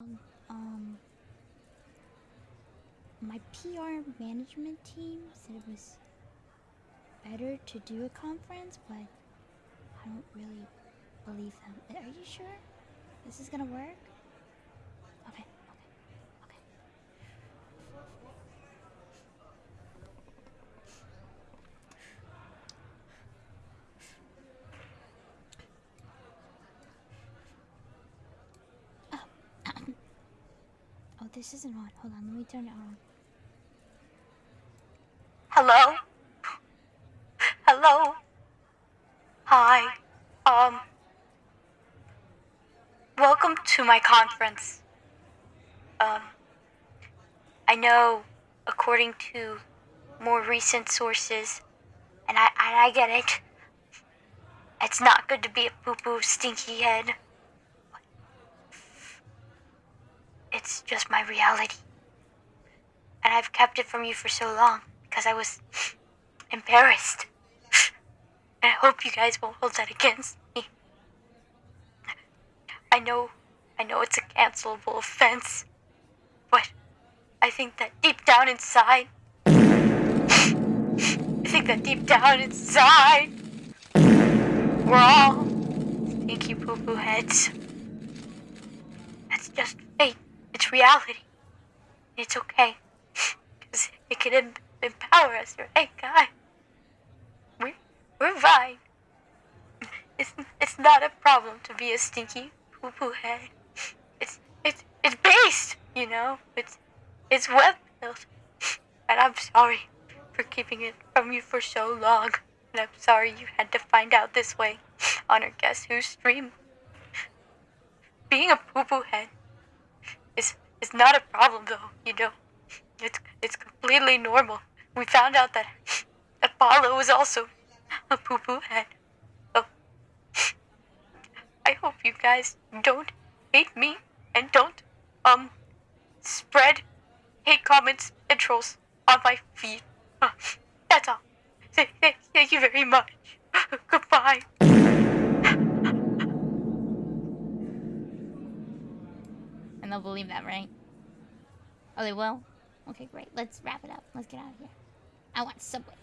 Um, um, my PR management team said it was better to do a conference, but I don't really believe them. Are you sure this is gonna work? This isn't on. Hold on, let me turn it on. Hello? Hello? Hi. Um. Welcome to my conference. Um. I know, according to more recent sources, and I, I get it, it's not good to be a poo poo stinky head. It's just my reality. And I've kept it from you for so long because I was embarrassed. And I hope you guys won't hold that against me. I know, I know it's a cancelable offense, but I think that deep down inside, I think that deep down inside, we're all stinky poo poo heads. That's just fate. Reality. It's okay. Because it can em- empower us, right, guy? We're, we're fine. It's, it's not a problem to be a stinky poo poo head. It's, it's, it's based, you know? It's, it's web built. And I'm sorry for keeping it from you for so long. And I'm sorry you had to find out this way on our Guess Who stream. Being a poo poo head is not a problem though, you know. It's it's completely normal. We found out that Apollo was also a poo poo head. Oh. I hope you guys don't hate me and don't um spread hate comments and trolls on my feed. That's all. Th- th- Thank you very much. Goodbye. And they'll believe that, right? Oh, they will? Okay, great. Let's wrap it up. Let's get out of here. I want Subway.